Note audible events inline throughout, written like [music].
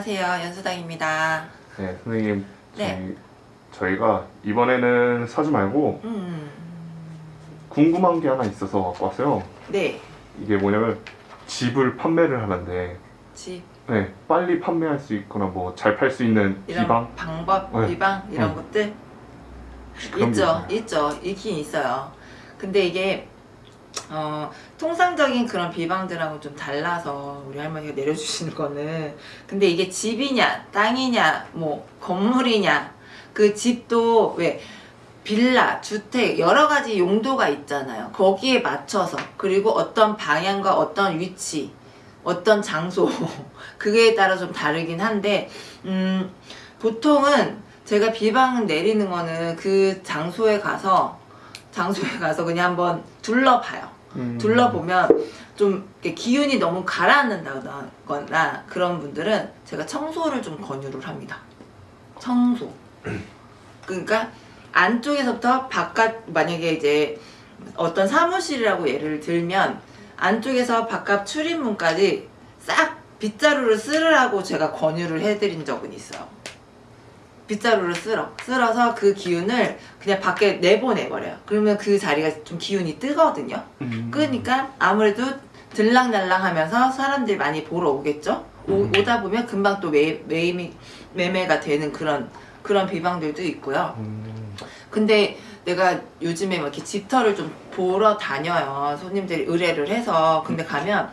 안녕하세요. 연수당입니다. 네, 선생님. 네. 저희, 가 이번에는 사지 말고 음, 궁금한 게 하나 있어서 갖고 왔어요. 네. 이게 뭐냐면 집을 판매를 하는데 집 네, 빨리 판매할 수 있거나 뭐 잘 팔 수 있는 비방 방법, 네. 비방 이런 음. 것들 있죠, 있어요. 있죠, 있긴 있어요. 근데 이게 어, 통상적인 그런 비방들하고 좀 달라서 우리 할머니가 내려주시는 거는 근데 이게 집이냐 땅이냐 뭐 건물이냐 그 집도 왜 빌라, 주택 여러 가지 용도가 있잖아요. 거기에 맞춰서 그리고 어떤 방향과 어떤 위치, 어떤 장소 [laughs] 그게에 따라 좀 다르긴 한데 음, 보통은 제가 비방 내리는 거는 그 장소에 가서 장소에 가서 그냥 한번 둘러봐요. 음. 둘러보면 좀 기운이 너무 가라앉는다거나 그런 분들은 제가 청소를 좀 권유를 합니다. 청소. 그러니까 안쪽에서부터 바깥 만약에 이제 어떤 사무실이라고 예를 들면 안쪽에서 바깥 출입문까지 싹 빗자루를 쓸으라고 제가 권유를 해드린 적은 있어요. 빗자루를 쓸어. 쓸어서 그 기운을 그냥 밖에 내보내버려요. 그러면 그 자리가 좀 기운이 뜨거든요. 음. 그러니까 아무래도 들랑날랑 하면서 사람들이 많이 보러 오겠죠? 오, 음. 오다 보면 금방 또 매, 매매, 매매가 되는 그런, 그런 비방들도 있고요. 음. 근데 내가 요즘에 막 이렇게 집터를 좀 보러 다녀요. 손님들이 의뢰를 해서. 근데 가면,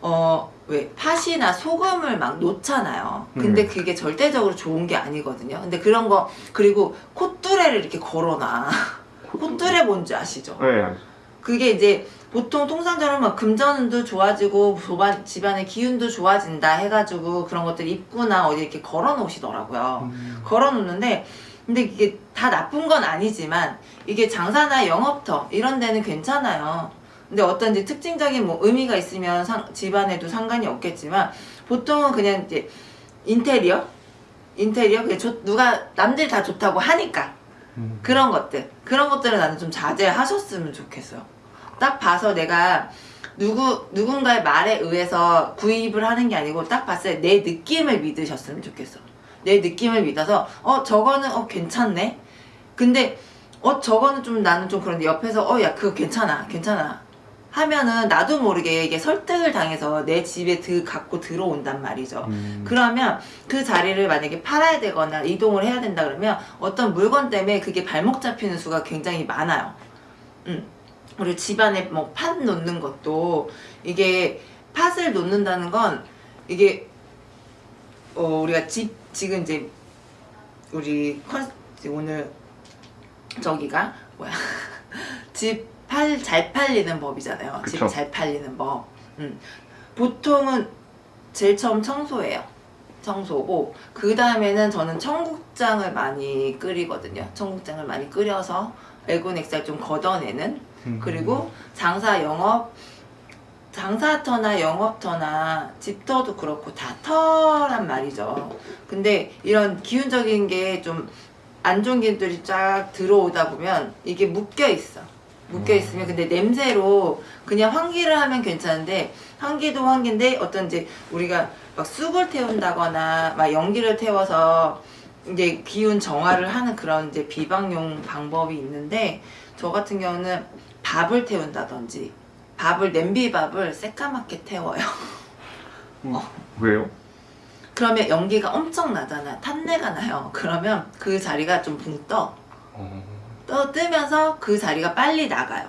어, 왜, 팥이나 소금을 막 놓잖아요. 근데 음. 그게 절대적으로 좋은 게 아니거든요. 근데 그런 거, 그리고 콧뚜레를 이렇게 걸어놔. 콧뚜레 뭔지 아시죠? 네. 그게 이제 보통 통상적으로 막 금전운도 좋아지고 조반- 집안의 기운도 좋아진다 해가지고 그런 것들 입구나 어디 이렇게 걸어 놓으시더라고요. 음. 걸어 놓는데 근데 이게 다 나쁜 건 아니지만 이게 장사나 영업터 이런 데는 괜찮아요. 근데 어떤 이제 특징적인 뭐 의미가 있으면 상- 집안에도 상관이 없겠지만 보통은 그냥 이제 인테리어? 인테리어? 그게 좋- 누가 남들이 다 좋다고 하니까. 음. 그런 것들. 그런 것들은 나는 좀 자제하셨으면 좋겠어요. 딱 봐서 내가 누구 누군가의 말에 의해서 구입을 하는 게 아니고 딱 봤을 때 내 느낌을 믿으셨으면 좋겠어. 내 느낌을 믿어서 어 저거는 어 괜찮네. 근데 어 저거는 좀 나는 좀 그런데 옆에서 어 야 그거 괜찮아 괜찮아 하면은 나도 모르게 이게 설득을 당해서 내 집에 드 갖고 들어온단 말이죠 음. 그러면 그 자리를 만약에 팔아야 되거나 이동을 해야 된다 그러면 어떤 물건 때문에 그게 발목 잡히는 수가 굉장히 많아요. 음. 그리고 집안에 뭐 팥 놓는 것도 이게 팥을 놓는다는 건 이게 어 우리가 집 지금 이제 우리 컨 오늘 저기가 뭐야 [laughs] 집 팔 잘 팔리는 법이잖아요. 집 그쵸. 잘 팔리는 법. 음. 보통은 제일 처음 청소예요. 청소고 그 다음에는 저는 청국장을 많이 끓이거든요. 청국장을 많이 끓여서 애곤액살 좀 걷어내는 음. 그리고 장사 영업 장사터나 영업터나 집터도 그렇고 다 터란 말이죠. 근데 이런 기운적인 게 좀 안 좋은 기운들이 쫙 들어오다 보면 이게 묶여 있어. 묶여 있으면 근데 냄새로 그냥 환기를 하면 괜찮은데 환기도 환기인데 어떤 이제 우리가 막 쑥을 태운다거나 막 연기를 태워서 이제 기운 정화를 하는 그런 이제 비방용 방법이 있는데 저 같은 경우는 밥을 태운다든지 밥을 냄비밥을 새까맣게 태워요. 음. 왜요? 그러면 연기가 엄청 나잖아. 탄내가 나요. 그러면 그 자리가 좀 붕 떠. 어. 떠 뜨면서 그 자리가 빨리 나가요.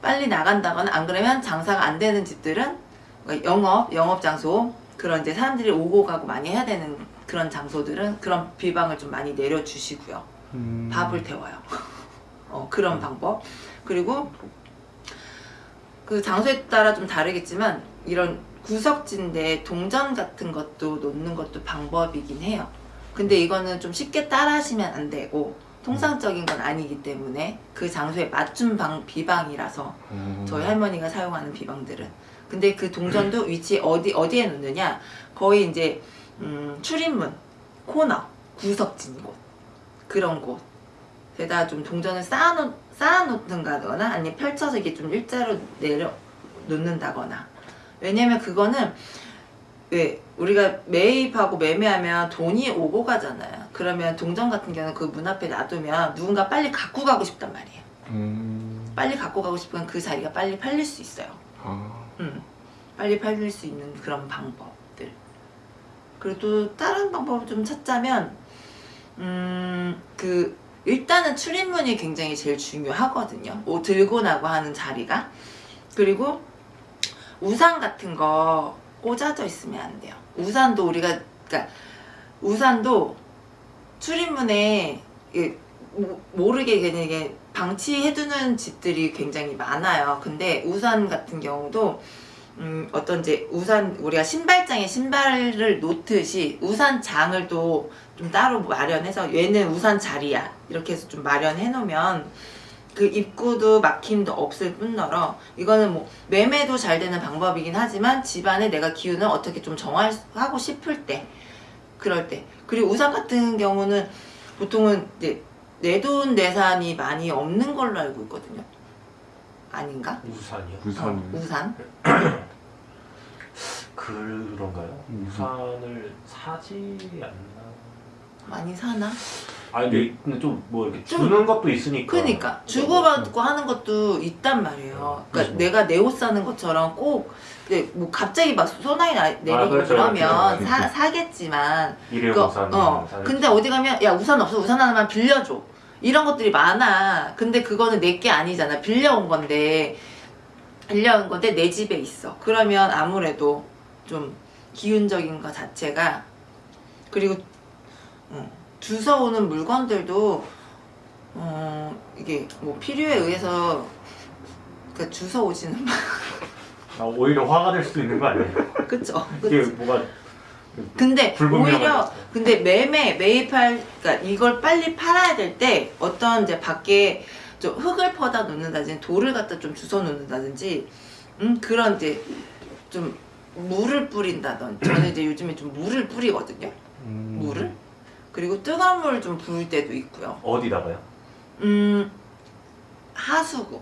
빨리 나간다거나 안 그러면 장사가 안 되는 집들은 그러니까 영업, 영업 장소 그런 이제 사람들이 오고 가고 많이 해야 되는 그런 장소들은 그런 비방을 좀 많이 내려주시고요. 음. 밥을 태워요. [laughs] 어, 그런 방법. 그리고 그 장소에 따라 좀 다르겠지만 이런 구석진데 동전 같은 것도 놓는 것도 방법이긴 해요. 근데 이거는 좀 쉽게 따라 하시면 안 되고 통상적인 건 아니기 때문에 그 장소에 맞춤 방, 비방이라서 음. 저희 할머니가 사용하는 비방들은. 근데 그 동전도 위치 어디 어디에 놓느냐? 거의 이제 음, 출입문 코너 구석진 곳. 그런 곳에다 좀 동전을 쌓아놓 쌓아놓든가거나 아니면 펼쳐서 이게 좀 일자로 내려 놓는다거나. 왜냐면 그거는 왜 우리가 매입하고 매매하면 돈이 오고 가잖아요. 그러면 동전 같은 경우는 그 문 앞에 놔두면 누군가 빨리 갖고 가고 싶단 말이에요. 음. 빨리 갖고 가고 싶으면 그 자리가 빨리 팔릴 수 있어요. 아. 음, 빨리 팔릴 수 있는 그런 방법들. 그리고 또 다른 방법을 좀 찾자면, 음, 그, 일단은 출입문이 굉장히 제일 중요하거든요. 뭐 들고 나고 하는 자리가. 그리고 우산 같은 거 꽂아져 있으면 안 돼요. 우산도 우리가, 그러니까 우산도 출입문에 모르게 그냥 방치해두는 집들이 굉장히 많아요. 근데 우산 같은 경우도 음, 어떤 이제 우산 우리가 신발장에 신발을 놓듯이 우산장을 또 좀 따로 마련해서 얘는 우산 자리야 이렇게 해서 좀 마련해 놓으면 그 입구도 막힘도 없을 뿐더러 이거는 뭐 매매도 잘 되는 방법이긴 하지만 집안에 내가 기운을 어떻게 좀 정하고 싶을 때 그럴 때 그리고 우산 같은 경우는 보통은 이제 내돈 내산이 많이 없는 걸로 알고 있거든요 아닌가 우산이요? 우산이. 어, 우산 [clears throat] 그런가요? 음. 우산을 사지 않나? 많이 사나 아니 근데, 근데 좀뭐 이렇게 좀- 주는 것도 있으니까 그러니까 주고받고 하는 것도 있단 말이에요. 그러니까 그렇죠. 내가 내 옷 사는 것처럼 꼭 근데 뭐 갑자기 막 소나기 나- 내리고 그렇죠, 그러면 그렇죠. 사, 사겠지만 일회 그, 우산 어. 근데 어디 가면 야 우산 없어 우산 하나만 빌려줘 이런 것들이 많아. 근데 그거는 내 게 아니잖아. 빌려온 건데 빌려온 건데 내 집에 있어. 그러면 아무래도 좀 기운적인 것 자체가 그리고 어, 주워오는 물건들도 어 이게 뭐 필요에 의해서 그 주워 오지는 아, 오히려 화가 될 수도 있는 거 아니에요? [laughs] 그쵸 이게 그쵸 뭐가 근데 오히려. 근데 매매 매입할 그러니까 이걸 빨리 팔아야 될 때 어떤 이제 밖에 좀 흙을 퍼다 놓는다든지 돌을 갖다 좀 주워 놓는다든지 음 그런 이제 좀 물을 뿌린다든지 저는 이제 요즘에 좀 물을 뿌리거든요 음. 물을 그리고 뜨거운 물을 좀 부을 때도 있고요. 어디다가요? 음 하수구.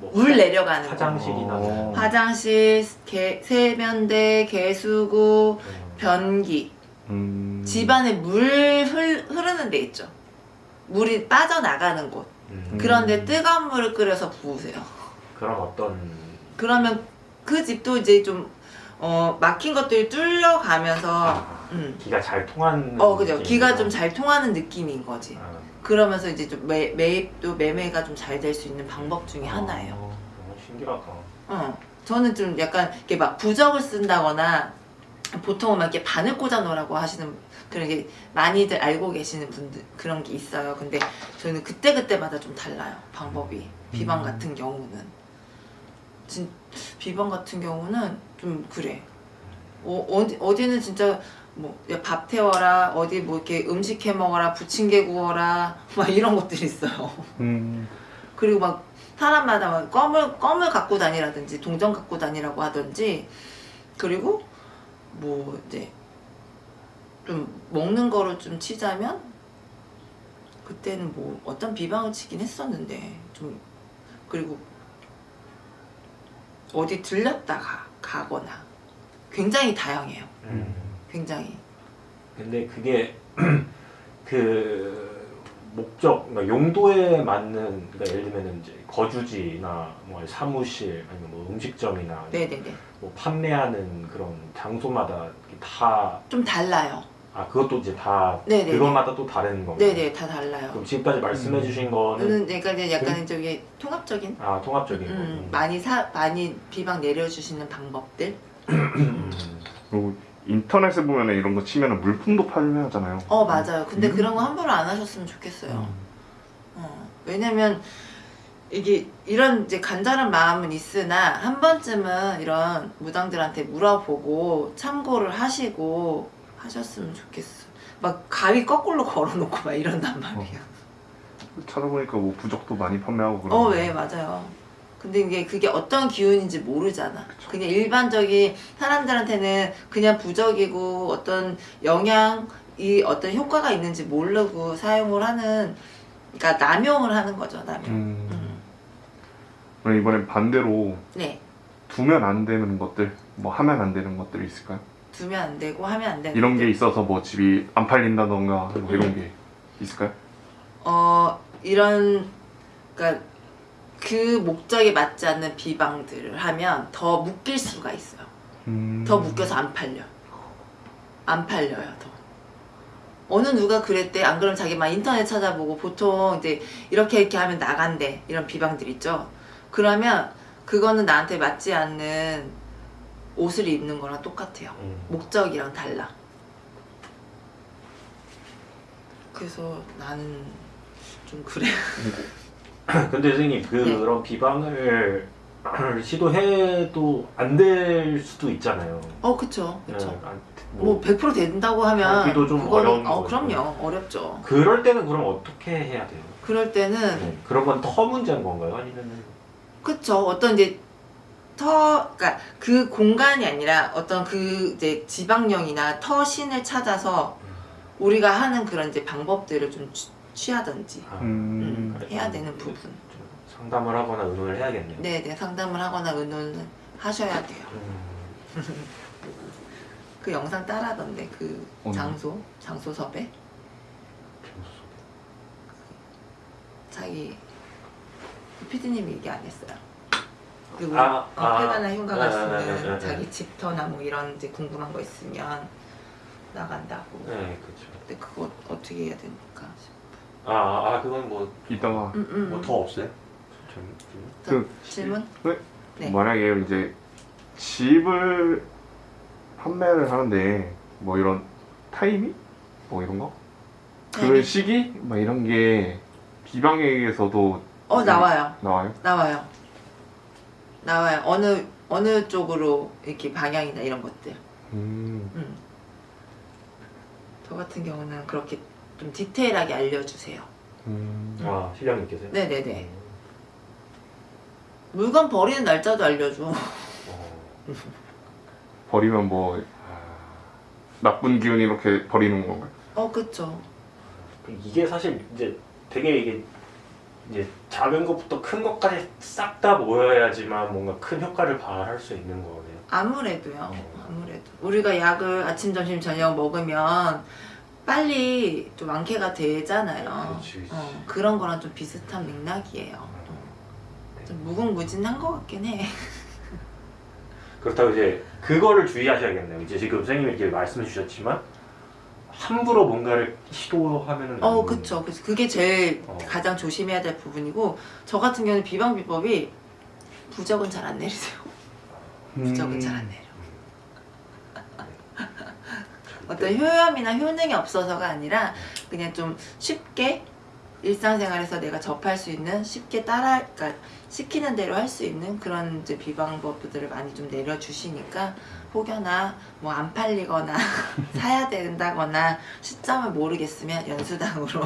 뭐 물 내려가는 거. 화장실이나 어. 화장실 개, 세면대 개수구 음, 변기. 음. 집안에 물 흘, 흐르는 데 있죠. 물이 빠져나가는 곳. 음. 그런데 뜨거운 물을 끓여서 부으세요. 그럼 어떤 그러면 그 집도 이제 좀 어, 막힌 것들이 뚫려가면서 아, 음. 기가 잘 통하는 어 그죠. 기가 좀 잘 통하는 느낌인 거지 아. 그러면서 이제 좀 매, 매입도 매매가 좀 잘 될 수 있는 방법 중에 하나예요 어, 너무 신기하다. 어, 저는 좀 약간 이렇게 막 부적을 쓴다거나 보통은 막 이렇게 바늘 꽂아 놓으라고 하시는 그런 게 많이들 알고 계시는 분들 그런 게 있어요. 근데 저는 그때 그때마다 좀 달라요. 방법이 비방 음. 같은 경우는 진 비방 같은 경우는 좀 그래. 어, 어디 어디는 진짜 뭐밥 태워라 어디 뭐 이렇게 음식 해 먹어라 부침개 구워라 [laughs] 막 이런 것들이 있어요. 음. 그리고 막 사람마다 막 껌을 껌을 갖고 다니라든지 동전 갖고 다니라고 하든지 그리고 뭐 이제 좀 먹는 거로 좀 치자면 그때는 뭐 어떤 비방을 치긴 했었는데 좀 그리고 어디 들렸다 가 가거나 굉장히 다양해요. 음. 굉장히 근데 그게 [clears throat] 그 목적, 그러니까 용도에 맞는, 그러니까 예를 들면 이제 거주지나 뭐 사무실 아니면 뭐 음식점이나 네네네 뭐 판매하는 그런 장소마다 다, 좀 달라요. 아 그것도 이제 다 네네네. 그것마다 또 다른 건가요? 네네 다 달라요. 그럼 지금까지 말씀해 주신 거는 저는 그러니까 이제 약간 저기 통합적인 아 통합적인 음, 거. 많이 사 많이 비방 내려주시는 방법들. 음. [clears throat] 그리고 인터넷에 보면 이런 거 치면 물품도 판매하잖아요. 어 맞아요. 근데 음. 그런 거 함부로 안 하셨으면 좋겠어요. 음. 어, 왜냐면 이게 이런 이제 간절한 마음은 있으나 한 번쯤은 이런 무당들한테 물어보고 참고를 하시고 하셨으면 좋겠어. 막 가위 거꾸로 걸어놓고 막 이런단 말이야. 찾아보니까 뭐 부적도 많이 판매하고 그런. 어, 왜 맞아요. 근데 이게 그게 어떤 기운인지 모르잖아. 그냥 일반적인 사람들한테는 그냥 부적이고 어떤 영향이 어떤 효과가 있는지 모르고 사용을 하는, 그러니까 남용을 하는 거죠, 남용. 음. 음. 이번엔 반대로 네, 두면 안 되는 것들, 뭐 하면 안 되는 것들이 있을까요? 두면 안 되고 하면 안 되는데 이런 게 있어서 뭐 집이 안 팔린다던가 뭐 이런 게 있을까요? 어 이런 그러니까 그 목적에 맞지 않는 비방들을 하면 더 묶일 수가 있어요. 음... 더 묶여서 안 팔려. 안 팔려요, 더. 어느 누가 그랬대. 안 그러면 자기 막 인터넷 찾아보고 보통 이제 이렇게 이렇게 하면 나간대. 이런 비방들 있죠. 그러면 그거는 나한테 맞지 않는 옷을 입는 거랑 똑같아요. 음. 목적이랑 달라. 그래서 나는 좀 그래. [clears throat] 근데 선생님 그런 비방을 [clears throat] 시도해도 안 될 수도 있잖아요. 어, 그쵸, 그쵸. 네, 안- 뭐100% 된다고 하면 하기도 좀 그거는- 어려운 어, 거죠. 그럼요. 어렵죠. 그럴 때는 그럼 어떻게 해야 돼요? 그럴 때는 네. 그런 건 터 문제인 건가요? 아니면 그쵸. 어떤 이제 터, 그니까 그 공간이 아니라 어떤 그 이제 지방령이나 터신을 찾아서 우리가 하는 그런 이제 방법들을 좀 취- 취하든지 아, 음, 그래. 해야 되는 부분. 좀 상담을 하거나 의논을 해야겠네요. 네네 상담을 하거나 의논을 하셔야 돼요. 음, [laughs] 그 영상 따라던데 그 어느? 장소 장소 섭외 자기 피디님이 얘기 안 했어요. 그리고 아, 어, 아. 폐가나 흉가가 아, 아, 쓰는 아, 아, 아. 자기 집터나 뭐 이런 이제 궁금한 거 있으면 나간다고. 네, 그렇죠. 근데 그거 어떻게 해야 됩니까? 아, 아, 그건 뭐더 이따가 음, 음. 없어요? 좀- 좀- 그- 질문? 네. 만약에 이제 집을 판매를 하는데 뭐 이런 타이밍? 뭐 이런 거? 그 타이밍? 시기? 막 이런 게 비방에게서도 어 나와요. 나와요? 나와요. 나와요. 어느 어느 쪽으로 이렇게 방향이나 이런 것들. 음... 음. 저 같은 경우는 그렇게 좀 디테일하게 알려주세요. 음... 아, 실장님께서요? 네네네. 물건 버리는 날짜도 알려줘. 어, [laughs] 버리면 뭐 아, 나쁜 기운 이렇게 버리는 건가요? 어, 그쵸. 이게 사실 이제 되게 이게 이제 작은 것부터 큰 것까지 싹 다 모여야지만 뭔가 큰 효과를 발할 수 있는 거네요. 아무래도요. 어. 아무래도. 우리가 약을 아침, 점심, 저녁 먹으면 빨리 좀 완쾌가 되잖아요. 그렇지. 어, 그런 거랑 좀 비슷한 맥락이에요. 어. 좀 무궁무진한 것 같긴 해. [laughs] 그렇다고 이제 그거를 주의하셔야겠네요. 이제 지금 선생님이 이렇게 말씀해 주셨지만 함부로 뭔가를 시도하면은 어, 안 그쵸. 그래서 그게 제일 어. 가장 조심해야 될 부분이고, 저 같은 경우는 비방 비법이 부적은 잘 안 내리세요. 부적은 잘안 내려. 어떤 효염이나 효능이 없어서가 아니라 그냥 좀 쉽게 일상생활에서 내가 접할 수 있는 쉽게 따라 그러니까 시키는 대로 할 수 있는 그런 이제 비방법들을 많이 좀 내려주시니까 혹여나 뭐 안 팔리거나 [laughs] 사야 된다거나 시점을 모르겠으면 연수당으로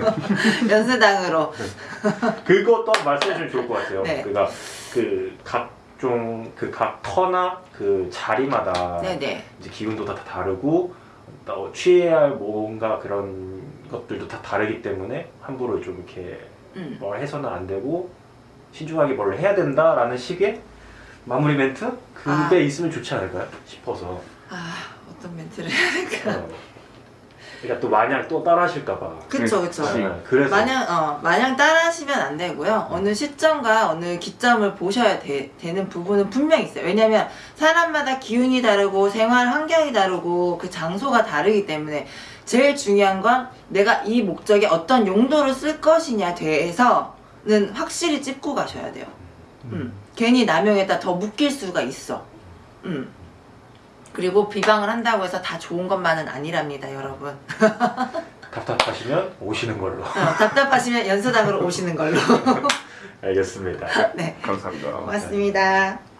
[laughs] 연수당으로 그것도 말씀해 주면 좋을 것 같아요. 네. 그러니까 그 각 종 그 각 터나 그 자리마다 네네 이제 기운도 다 다르고 또 취해야 할 뭔가 그런 것들도 다 다르기 때문에 함부로 좀 이렇게 음. 뭘 해서는 안 되고 신중하게 뭘 해야 된다라는 식의 마무리 멘트 그게 아. 있으면 좋지 않을까요 싶어서 아 어떤 멘트를 해야 될까 어. 그러니까 또 마냥 또 따라하실까봐 그쵸 그쵸 그치. 네, 그래서 마냥 어 마냥 따라하시면 안 되고요. 어느 시점과 어느 기점을 보셔야 되, 는 부분은 분명히 있어요. 왜냐하면 사람마다 기운이 다르고 생활 환경이 다르고 그 장소가 다르기 때문에 제일 중요한 건 내가 이 목적에 어떤 용도로 쓸 것이냐 대해서는 확실히 찝고 가셔야 돼요. 음. 괜히 남용했다 더 묶일 수가 있어. 음. 그리고 비방을 한다고 해서 다 좋은 것만은 아니랍니다, 여러분. [laughs] 답답하시면 오시는 걸로 어, 답답하시면 연수당으로 오시는 걸로. [laughs] 알겠습니다 네, 감사합니다. 고맙습니다.